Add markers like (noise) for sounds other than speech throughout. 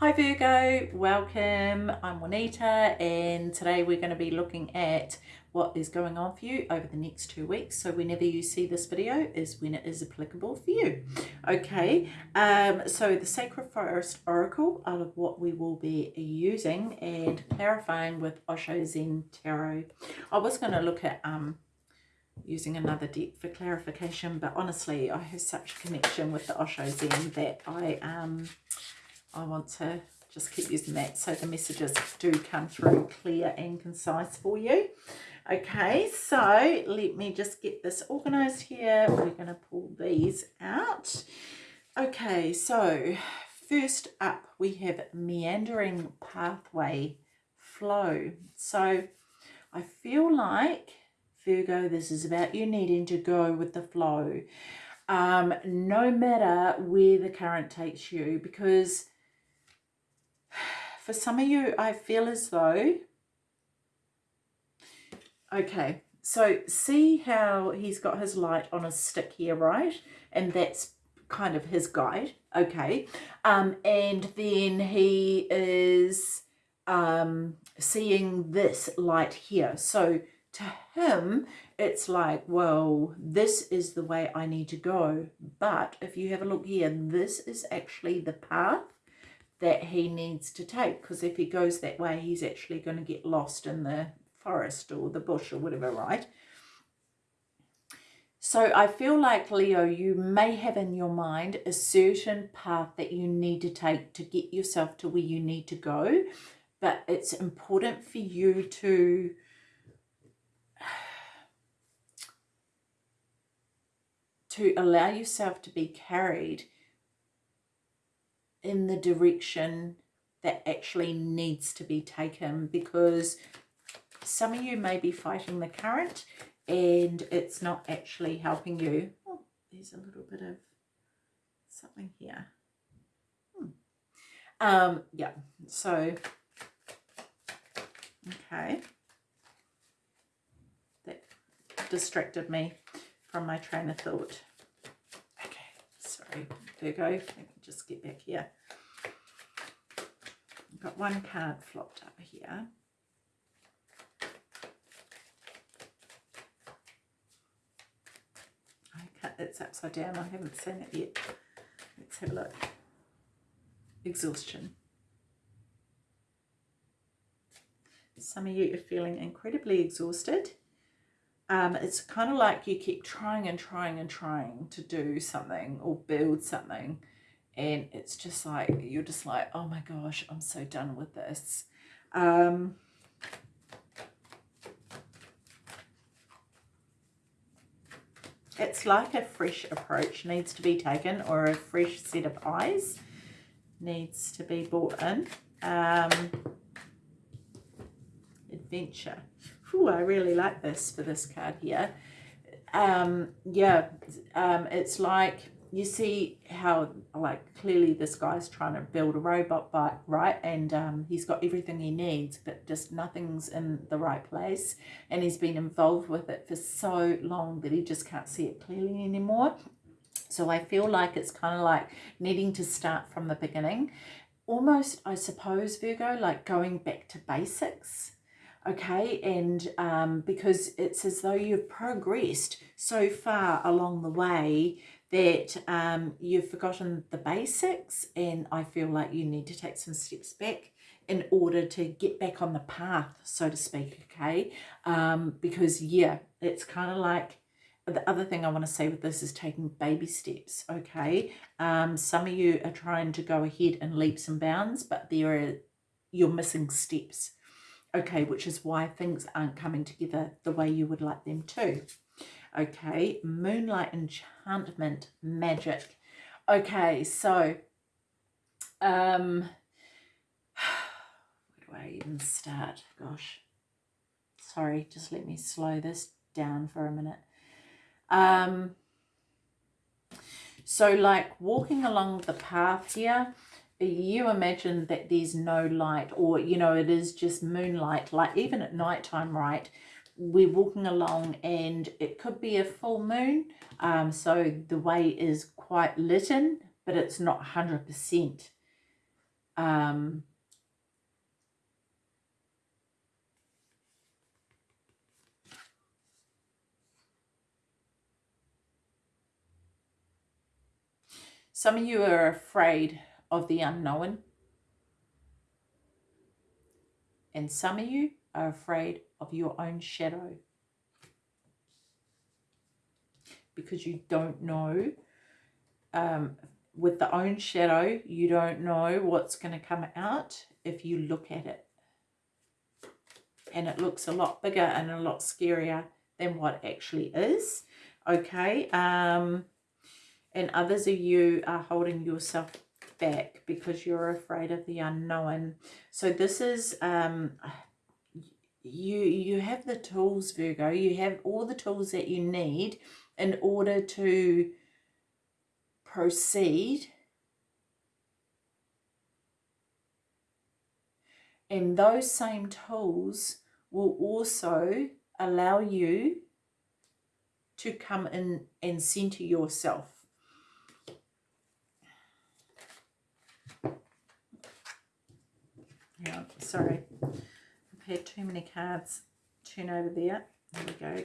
Hi Virgo, welcome. I'm Juanita and today we're going to be looking at what is going on for you over the next two weeks. So whenever you see this video is when it is applicable for you. Okay, um, so the Sacred Forest Oracle out of what we will be using and clarifying with Osho Zen Tarot. I was going to look at um, using another deck for clarification, but honestly I have such a connection with the Osho Zen that I... um I want to just keep using that so the messages do come through clear and concise for you. Okay, so let me just get this organized here. We're going to pull these out. Okay, so first up we have meandering pathway flow. So I feel like, Virgo, this is about you needing to go with the flow. Um, no matter where the current takes you, because (sighs) for some of you, I feel as though, okay, so see how he's got his light on a stick here, right? And that's kind of his guide, okay? Um, and then he is um, seeing this light here. So to him, it's like, well, this is the way I need to go. But if you have a look here, this is actually the path that he needs to take because if he goes that way he's actually going to get lost in the forest or the bush or whatever right? So I feel like Leo you may have in your mind a certain path that you need to take to get yourself to where you need to go but it's important for you to (sighs) to allow yourself to be carried in the direction that actually needs to be taken because some of you may be fighting the current and it's not actually helping you. Oh, there's a little bit of something here. Hmm. Um, yeah, so, okay. That distracted me from my train of thought. Sorry, Virgo, let me just get back here. I've got one card flopped up here. Okay, it's upside down. I haven't seen it yet. Let's have a look. Exhaustion. Some of you are feeling incredibly exhausted. Um, it's kind of like you keep trying and trying and trying to do something or build something and it's just like you're just like oh my gosh i'm so done with this. Um it's like a fresh approach needs to be taken or a fresh set of eyes needs to be brought in. Um adventure Ooh, i really like this for this card here. Um yeah um it's like you see how like clearly this guy's trying to build a robot bike right? And um, he's got everything he needs but just nothing's in the right place. And he's been involved with it for so long that he just can't see it clearly anymore. So I feel like it's kind of like needing to start from the beginning. Almost I suppose Virgo like going back to basics okay and um, because it's as though you've progressed so far along the way that um, you've forgotten the basics and I feel like you need to take some steps back in order to get back on the path, so to speak, okay? Um, because, yeah, it's kind of like, the other thing I want to say with this is taking baby steps, okay? Um, some of you are trying to go ahead in leaps and bounds, but there are, you're missing steps, okay? Which is why things aren't coming together the way you would like them to. Okay, Moonlight Enchantment Magic. Okay, so, um, (sighs) where do I even start? Gosh, sorry, just let me slow this down for a minute. Um, so like walking along the path here, you imagine that there's no light or, you know, it is just moonlight, like even at nighttime, right? we're walking along and it could be a full moon um, so the way is quite lit in but it's not 100% um, Some of you are afraid of the unknown. And some of you are afraid of your own shadow. Because you don't know. Um, with the own shadow, you don't know what's going to come out if you look at it. And it looks a lot bigger and a lot scarier than what actually is. Okay. Um, and others of you are holding yourself back because you're afraid of the unknown. So this is um you you have the tools Virgo, you have all the tools that you need in order to proceed. And those same tools will also allow you to come in and center yourself Yeah, sorry. I've had too many cards turn over there. There we go.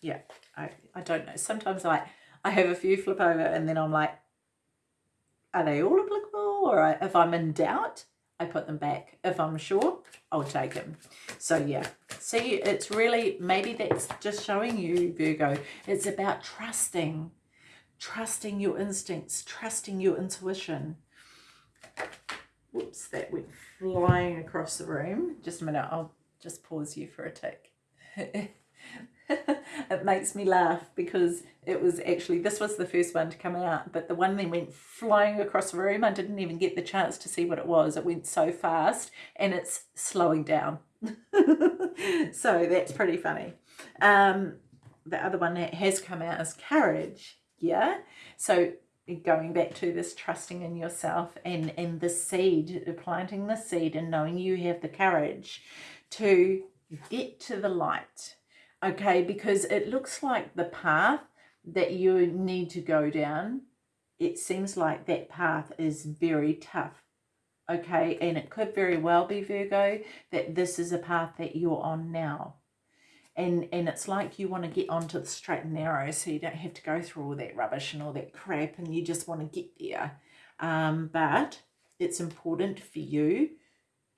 Yeah, I, I don't know. Sometimes I, I have a few flip over and then I'm like, are they all applicable? Or I, if I'm in doubt, I put them back. If I'm sure, I'll take them. So yeah, see, it's really, maybe that's just showing you, Virgo, it's about trusting, trusting your instincts, trusting your intuition, Whoops, that went flying across the room. Just a minute, I'll just pause you for a tick. (laughs) it makes me laugh because it was actually, this was the first one to come out, but the one then went flying across the room, I didn't even get the chance to see what it was. It went so fast and it's slowing down. (laughs) so that's pretty funny. Um, the other one that has come out is courage. Yeah. So going back to this trusting in yourself and and the seed planting the seed and knowing you have the courage to get to the light okay? Because it looks like the path that you need to go down it seems like that path is very tough okay? And it could very well be virgo that this is a path that you're on now and and it's like you want to get onto the straight and narrow so you don't have to go through all that rubbish and all that crap and you just want to get there. Um, but it's important for you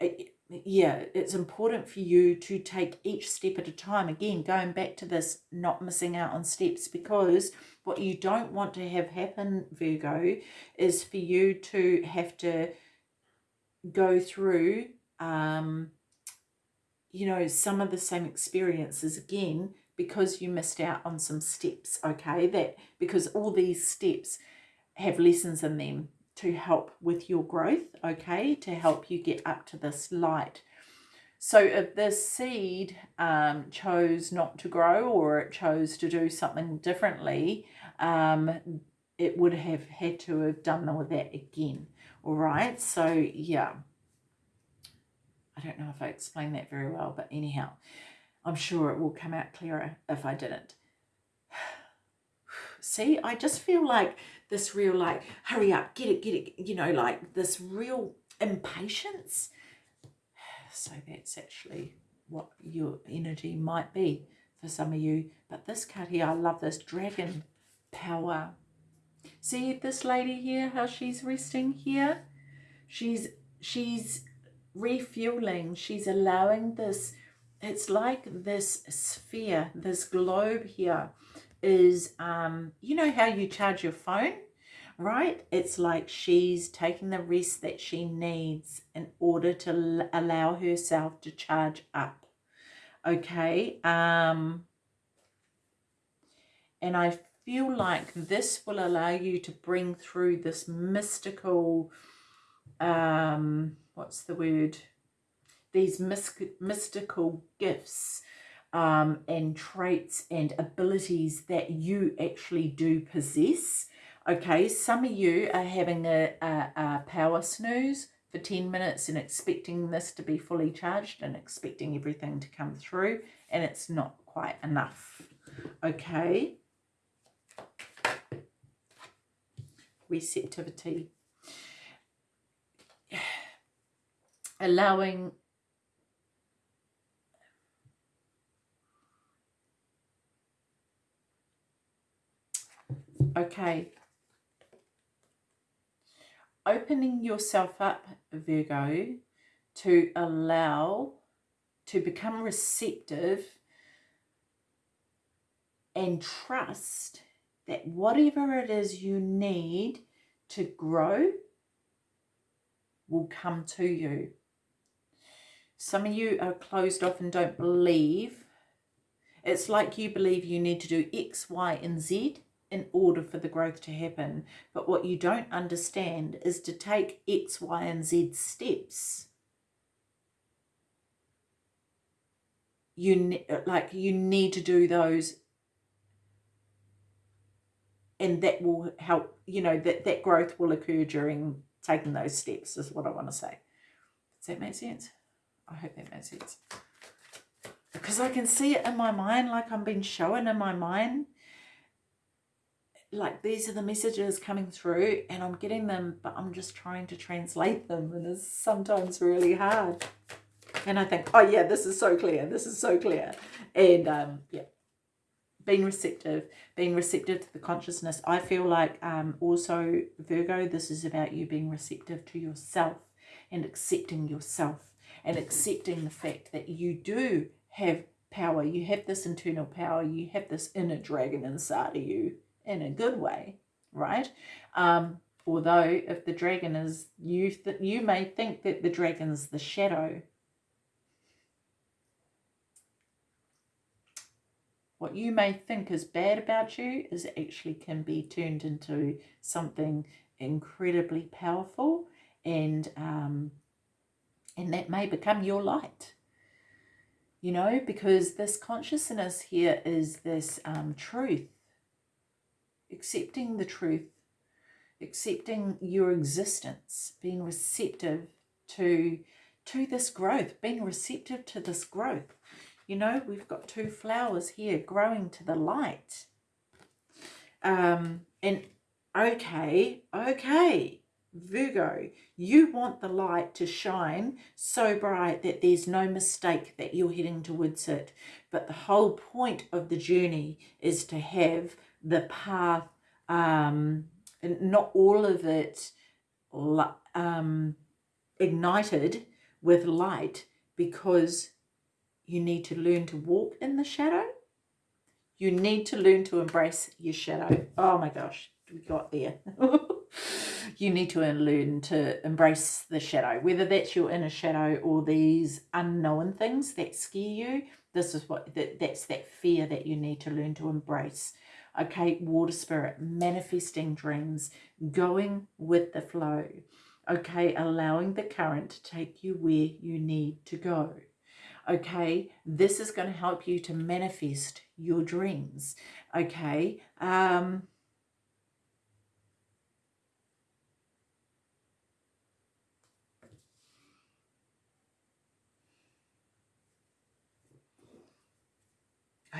it, yeah it's important for you to take each step at a time. Again going back to this not missing out on steps because what you don't want to have happen virgo is for you to have to go through um you know, some of the same experiences again because you missed out on some steps, okay? That because all these steps have lessons in them to help with your growth, okay? To help you get up to this light. So if this seed um, chose not to grow or it chose to do something differently, um, it would have had to have done all that again. All right, so yeah. I don't know if I explained that very well, but anyhow, I'm sure it will come out clearer if I didn't. (sighs) See, I just feel like this real like, hurry up, get it, get it, you know, like this real impatience. (sighs) So that's actually what your energy might be for some of you. But this card here, I love this dragon power. See this lady here, how she's resting here? She's, she's refueling. She's allowing this, it's like this sphere, this globe here is, um, you know how you charge your phone, right? It's like she's taking the rest that she needs in order to allow herself to charge up. Okay. Um, and I feel like this will allow you to bring through this mystical, um, what's the word? These mystical gifts um, and traits and abilities that you actually do possess. Okay, some of you are having a, a, a power snooze for 10 minutes and expecting this to be fully charged and expecting everything to come through and it's not quite enough. Okay. Receptivity. Allowing okay opening yourself up Virgo to allow to become receptive and trust that whatever it is you need to grow will come to you. Some of you are closed off and don't believe. It's like you believe you need to do X, Y, and Z in order for the growth to happen. But what you don't understand is to take X, Y, and Z steps. You like you need to do those and that will help, you know, that, that growth will occur during taking those steps is what I want to say. Does that make sense? I hope that makes sense. Because I can see it in my mind, like I'm being shown in my mind. Like these are the messages coming through and I'm getting them, but I'm just trying to translate them and it's sometimes really hard. And I think, oh yeah, this is so clear. This is so clear. And um, yeah, being receptive, being receptive to the consciousness. I feel like um, also, Virgo, this is about you being receptive to yourself and accepting yourself and accepting the fact that you do have power. You have this internal power. You have this inner dragon inside of you in a good way, right? Um, although if the dragon is you, that you may think that the dragon's the shadow what you may think is bad about you is actually can be turned into something incredibly powerful and um, and that may become your light. You know because this consciousness here is this um, truth. Accepting the truth. Accepting your existence. Being receptive to to this growth. Being receptive to this growth. You know, we've got two flowers here growing to the light. Um, and okay, okay, Virgo, you want the light to shine so bright that there's no mistake that you're heading towards it. But the whole point of the journey is to have the path, um, not all of it um, ignited with light because you need to learn to walk in the shadow. You need to learn to embrace your shadow. Oh my gosh, we got there. (laughs) you need to learn to embrace the shadow, whether that's your inner shadow or these unknown things that scare you. This is what that, that's that fear that you need to learn to embrace. Okay, water spirit, manifesting dreams, going with the flow. Okay, allowing the current to take you where you need to go okay this is going to help you to manifest your dreams okay um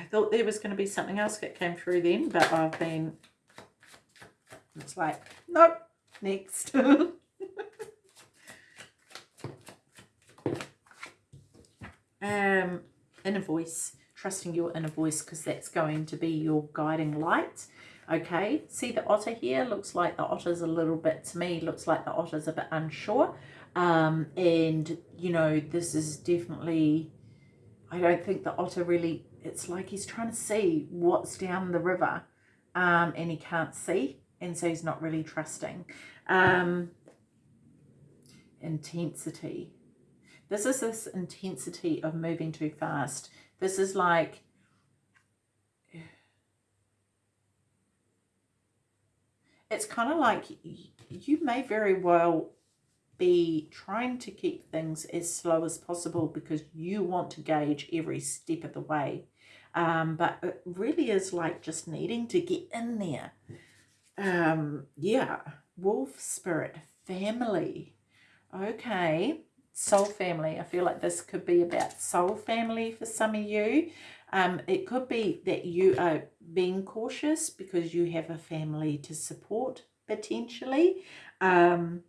I thought there was going to be something else that came through then, but I've been, it's like, nope, next. (laughs) um, inner voice, trusting your inner voice because that's going to be your guiding light. Okay, see the otter here? Looks like the otter's a little bit, to me, looks like the otter's a bit unsure. Um, and, you know, this is definitely, I don't think the otter really, it's like he's trying to see what's down the river um, and he can't see. And so he's not really trusting. Um, intensity. This is this intensity of moving too fast. This is like, it's kind of like you may very well be trying to keep things as slow as possible because you want to gauge every step of the way. Um, but it really is like just needing to get in there. Um, yeah, wolf spirit, family. Okay, soul family. I feel like this could be about soul family for some of you. Um, it could be that you are being cautious because you have a family to support potentially. Um,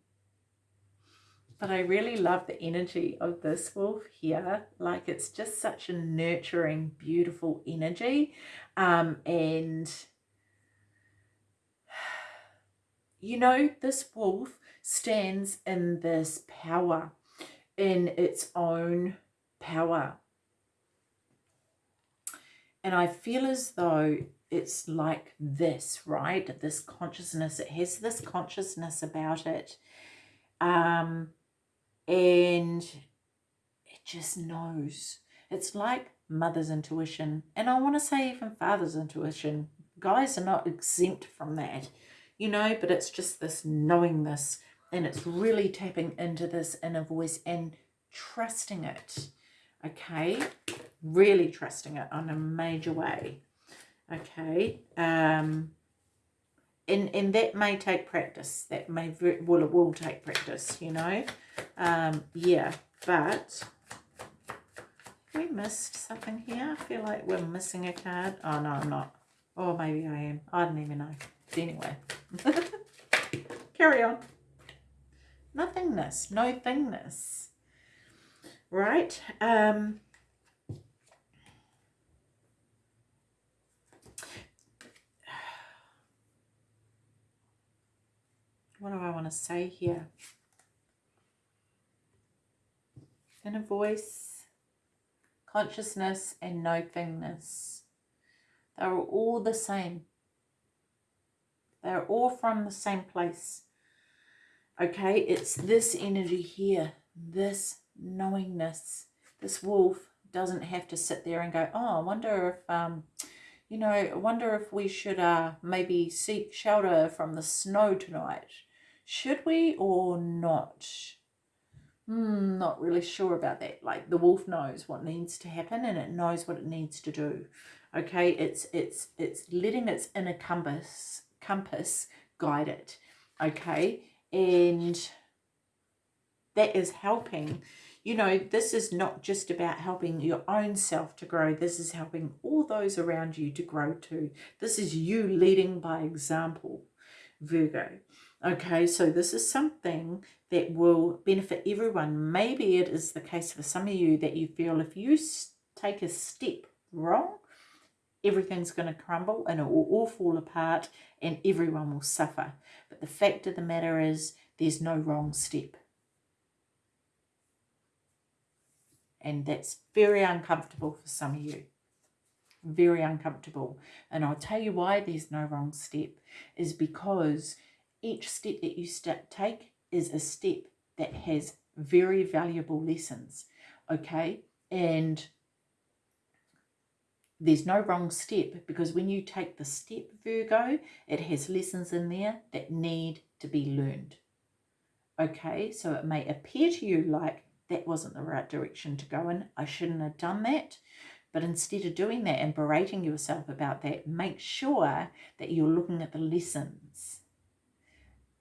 but I really love the energy of this wolf here. Like it's just such a nurturing, beautiful energy. Um, and (sighs) you know, this wolf stands in this power, in its own power. And I feel as though it's like this, right? This consciousness, it has this consciousness about it. Um, and it just knows. It's like mother's intuition. And I want to say even father's intuition. Guys are not exempt from that, you know, but it's just this knowing this and it's really tapping into this inner voice and trusting it, okay? Really trusting it on a major way, okay? Um, and, and that may take practice. That may, well, it will take practice, you know? Um, yeah, but we missed something here. I feel like we're missing a card. Oh, no, I'm not. Or maybe I am. I don't even know. Anyway. (laughs) Carry on. Nothingness. No thingness. Right. Um, (sighs) what do I want to say here? Inner voice, consciousness, and nothingness. They're all the same. They're all from the same place. Okay, it's this energy here, this knowingness. This wolf doesn't have to sit there and go, oh, I wonder if, um, you know, I wonder if we should uh, maybe seek shelter from the snow tonight. Should we or not? Hmm, not really sure about that. Like the wolf knows what needs to happen and it knows what it needs to do. Okay, it's it's it's letting its inner compass compass guide it. Okay, and that is helping. You know, this is not just about helping your own self to grow. This is helping all those around you to grow too. This is you leading by example, Virgo. Okay, so this is something that will benefit everyone. Maybe it is the case for some of you that you feel if you take a step wrong, everything's going to crumble and it will all fall apart and everyone will suffer. But the fact of the matter is there's no wrong step. And that's very uncomfortable for some of you. Very uncomfortable. And I'll tell you why there's no wrong step is because each step that you step, take is a step that has very valuable lessons, okay? And there's no wrong step because when you take the step, Virgo, it has lessons in there that need to be learned. Okay, so it may appear to you like that wasn't the right direction to go in. I shouldn't have done that. But instead of doing that and berating yourself about that, make sure that you're looking at the lessons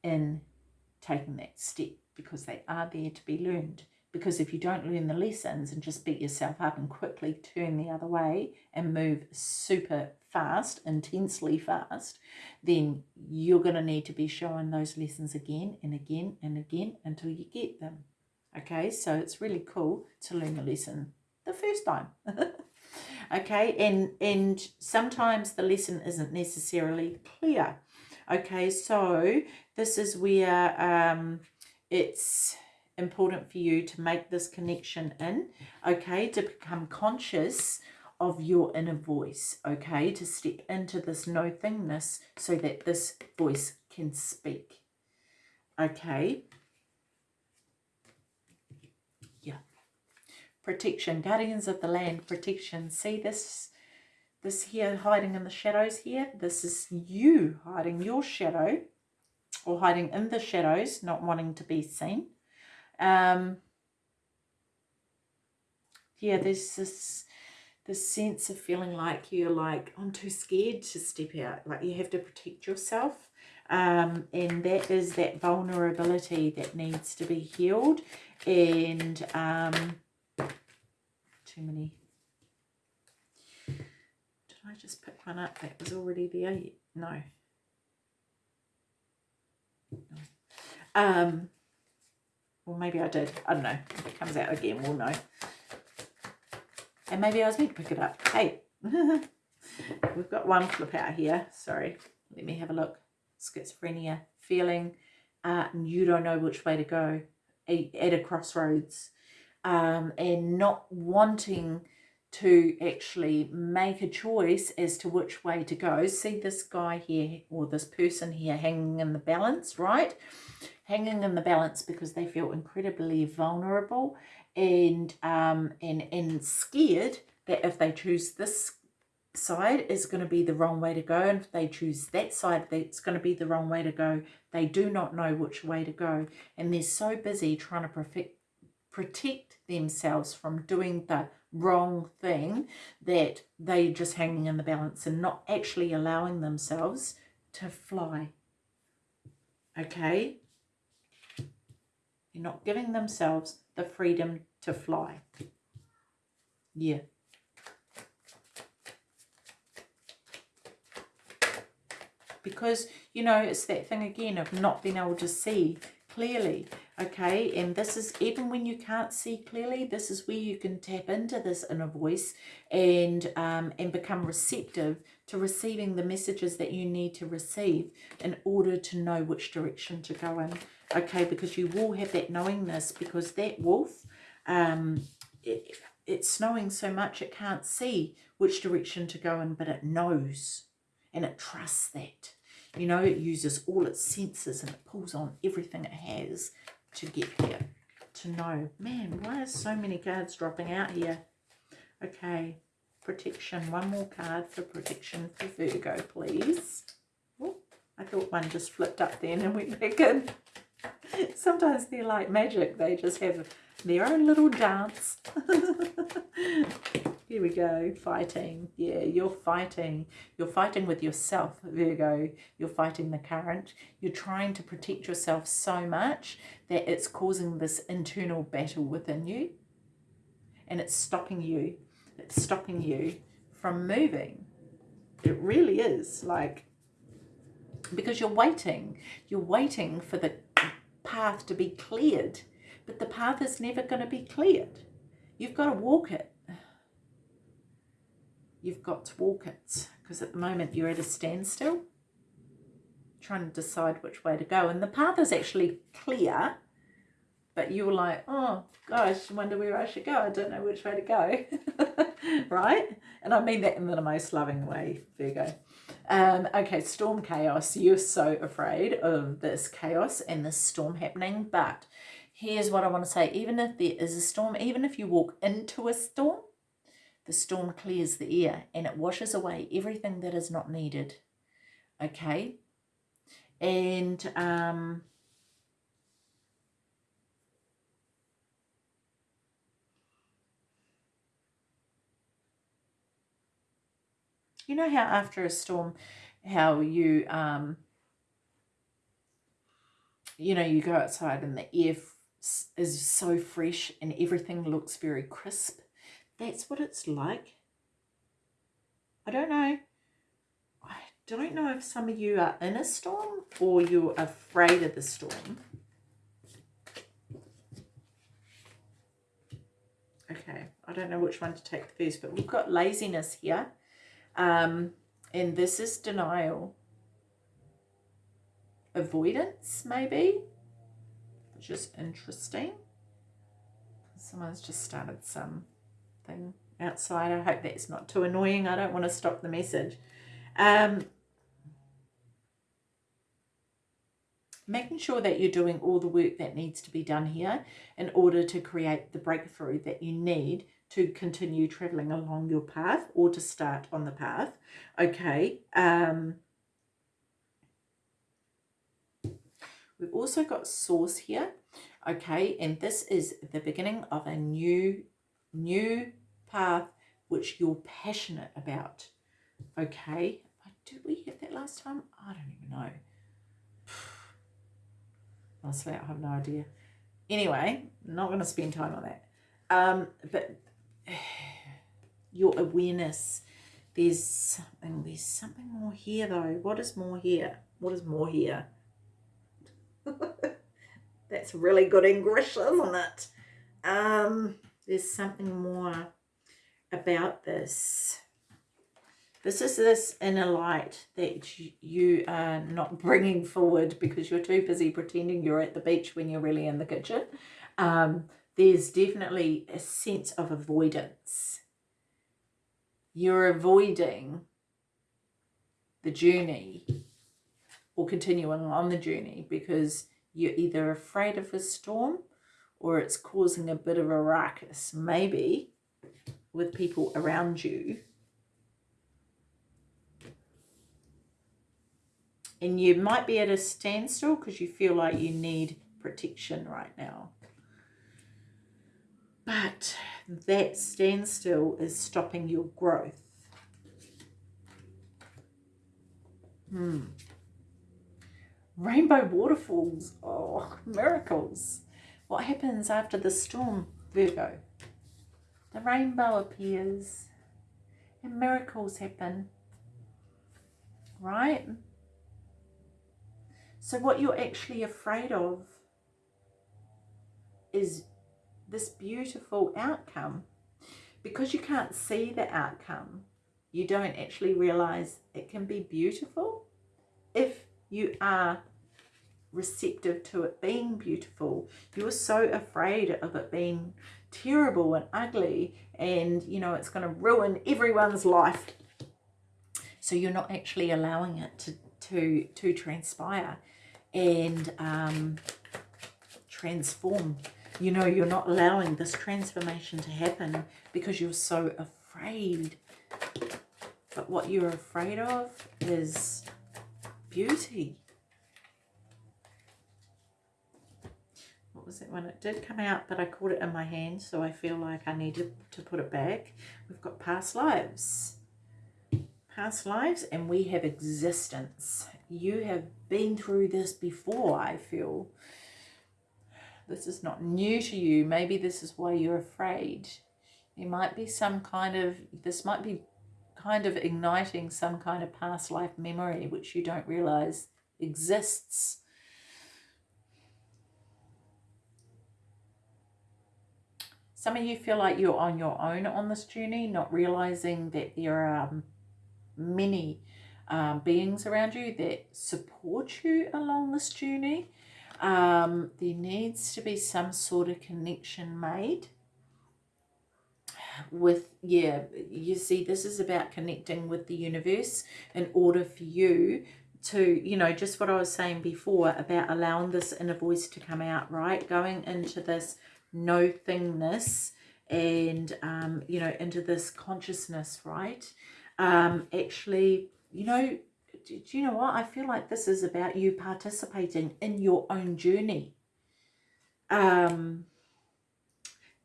in taking that step because they are there to be learned. Because if you don't learn the lessons and just beat yourself up and quickly turn the other way and move super fast, intensely fast, then you're going to need to be showing those lessons again and again and again until you get them. Okay, so it's really cool to learn the lesson the first time. (laughs) okay, and, and sometimes the lesson isn't necessarily clear. Okay, so this is where um, it's important for you to make this connection in, okay, to become conscious of your inner voice, okay, to step into this no thingness so that this voice can speak, okay. Yeah. Protection, guardians of the land, protection. See this this here hiding in the shadows here, this is you hiding your shadow or hiding in the shadows, not wanting to be seen. Um, yeah, there's this this sense of feeling like you're like, I'm too scared to step out. Like you have to protect yourself. Um, and that is that vulnerability that needs to be healed. And um, too many I just pick one up that was already there? No. no. Um, Or maybe I did. I don't know. If it comes out again, we'll know. And maybe I was meant to pick it up. Hey, (laughs) we've got one flip out here. Sorry. Let me have a look. Schizophrenia, feeling uh, you don't know which way to go at a crossroads um, and not wanting to actually make a choice as to which way to go. See this guy here or this person here hanging in the balance, right? Hanging in the balance because they feel incredibly vulnerable and um, and and scared that if they choose this side is going to be the wrong way to go and if they choose that side that's going to be the wrong way to go they do not know which way to go and they're so busy trying to protect protect themselves from doing the wrong thing that they're just hanging in the balance and not actually allowing themselves to fly. Okay? They're not giving themselves the freedom to fly. Yeah. Because you know it's that thing again of not being able to see clearly okay and this is even when you can't see clearly this is where you can tap into this inner voice and um, and become receptive to receiving the messages that you need to receive in order to know which direction to go in okay because you will have that knowingness because that wolf um it, it's snowing so much it can't see which direction to go in but it knows and it trusts that. You know, it uses all its senses and it pulls on everything it has to get here, to know. Man, why are so many cards dropping out here? Okay, protection. One more card for protection for Virgo, please. Oh, I thought one just flipped up then and went back in. (laughs) Sometimes they're like magic. They just have their own little dance. (laughs) Here we go, fighting. Yeah, you're fighting. You're fighting with yourself, Virgo. You're fighting the current. You're trying to protect yourself so much that it's causing this internal battle within you. And it's stopping you. It's stopping you from moving. It really is. Like, because you're waiting. You're waiting for the path to be cleared. But the path is never going to be cleared. You've got to walk it. You've got to walk it because at the moment you're at a standstill trying to decide which way to go. And the path is actually clear but you're like oh gosh I wonder where I should go. I don't know which way to go. (laughs) Right? And I mean that in the most loving way Virgo um, okay storm chaos you're so afraid of this chaos and this storm happening but here's what I want to say even if there is a storm even if you walk into a storm the storm clears the air and it washes away everything that is not needed. Okay? And um, you know how after a storm, how you, um, you know, you go outside and the air is so fresh and everything looks very crisp that's what it's like. I don't know. I don't know if some of you are in a storm or you're afraid of the storm. Okay, I don't know which one to take first, but we've got laziness here. Um, and this is denial. Avoidance, maybe, which is interesting. Someone's just started something outside. I hope that's not too annoying. I don't want to stop the message. Um, making sure that you're doing all the work that needs to be done here in order to create the breakthrough that you need to continue traveling along your path or to start on the path. Okay. Um, we've also got source here. Okay. And this is the beginning of a new, new path which you're passionate about. Okay, did we have that last time? I don't even know. (sighs) Honestly, I have no idea. Anyway, not going to spend time on that. Um, but (sighs) your awareness, there's something, there's something more here though. What is more here? What is more here? (laughs) That's really good English, isn't it? Um, there's something more about this. This is this inner light that you are not bringing forward because you're too busy pretending you're at the beach when you're really in the kitchen. Um, there's definitely a sense of avoidance. You're avoiding the journey or continuing on the journey because you're either afraid of a storm or it's causing a bit of a ruckus, maybe with people around you and you might be at a standstill because you feel like you need protection right now. But that standstill is stopping your growth. Hmm. Rainbow waterfalls. Oh, miracles. What happens after the storm, Virgo? The rainbow appears and miracles happen. Right? So what you're actually afraid of is this beautiful outcome. Because you can't see the outcome, you don't actually realize it can be beautiful if you are receptive to it being beautiful. You're so afraid of it being terrible and ugly and, you know, it's going to ruin everyone's life. So you're not actually allowing it to, to, to transpire and um, transform. You know, you're not allowing this transformation to happen because you're so afraid. But what you're afraid of is beauty. What was it when it did come out, but I caught it in my hand, so I feel like I need to, to put it back. We've got past lives. Past lives, and we have existence you have been through this before, I feel. This is not new to you. Maybe this is why you're afraid. There might be some kind of, this might be kind of igniting some kind of past life memory which you don't realize exists. Some of you feel like you're on your own on this journey, not realizing that there are um, many um, beings around you that support you along this journey. Um, there needs to be some sort of connection made with, yeah, you see, this is about connecting with the universe in order for you to, you know, just what I was saying before about allowing this inner voice to come out, right? Going into this no thingness and, um, you know, into this consciousness, right? Um, actually you know, do, you know what? I feel like this is about you participating in your own journey. Um,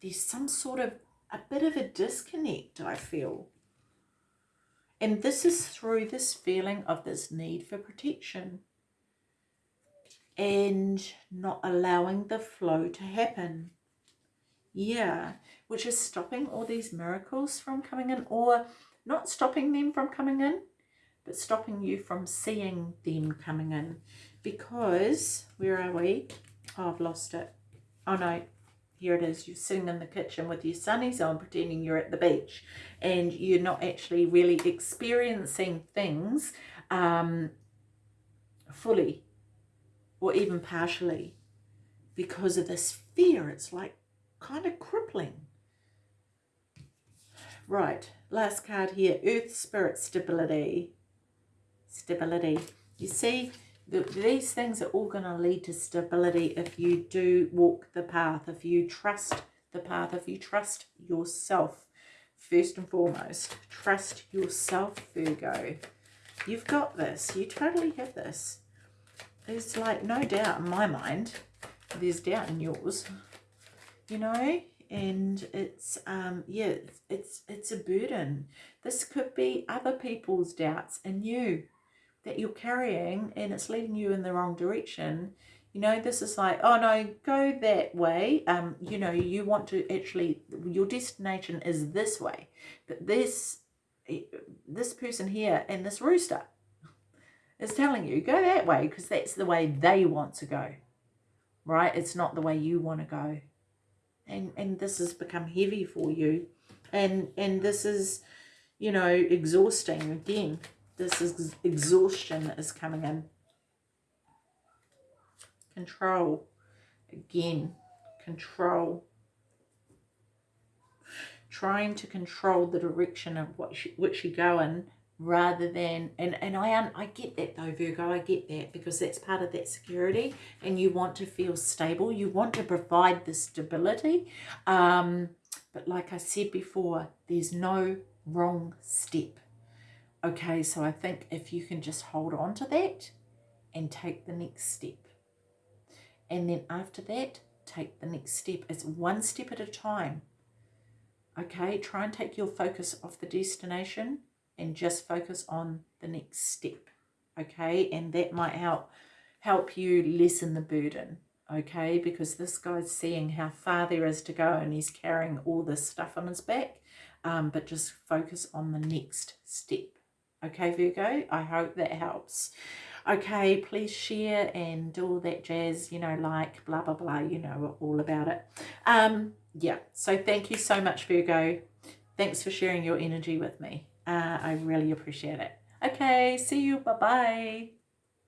there's some sort of a bit of a disconnect, I feel. And this is through this feeling of this need for protection and not allowing the flow to happen. Yeah, which is stopping all these miracles from coming in or not stopping them from coming in, but stopping you from seeing them coming in because where are we? Oh, I've lost it. Oh no. Here it is. You're sitting in the kitchen with your sunnies on pretending you're at the beach and you're not actually really experiencing things um, fully or even partially because of this fear. It's like kind of crippling. Right. Last card here. Earth spirit stability stability. You see, the, these things are all going to lead to stability if you do walk the path, if you trust the path, if you trust yourself, first and foremost. Trust yourself, Virgo. You've got this. You totally have this. There's like no doubt in my mind. There's doubt in yours. You know, and it's um yeah it's, it's it's a burden this could be other people's doubts and you that you're carrying and it's leading you in the wrong direction you know this is like oh no go that way um you know you want to actually your destination is this way but this this person here and this rooster is telling you go that way because that's the way they want to go right? It's not the way you want to go. And, and this has become heavy for you. And, and this is, you know, exhausting again. This is exhaustion is coming in. Control. Again, control. Trying to control the direction of what you, which you go in rather than and and I I get that though Virgo I get that because that's part of that security and you want to feel stable you want to provide the stability um but like I said before there's no wrong step okay so I think if you can just hold on to that and take the next step. And then after that take the next step. It's one step at a time. Okay try and take your focus off the destination and just focus on the next step. Okay and that might help help you lessen the burden. Okay because this guy's seeing how far there is to go and he's carrying all this stuff on his back. Um, but just focus on the next step okay Virgo I hope that helps okay please share and do all that jazz you know like blah blah blah you know all about it um yeah so thank you so much Virgo thanks for sharing your energy with me uh, I really appreciate it. Okay, see you. Bye-bye.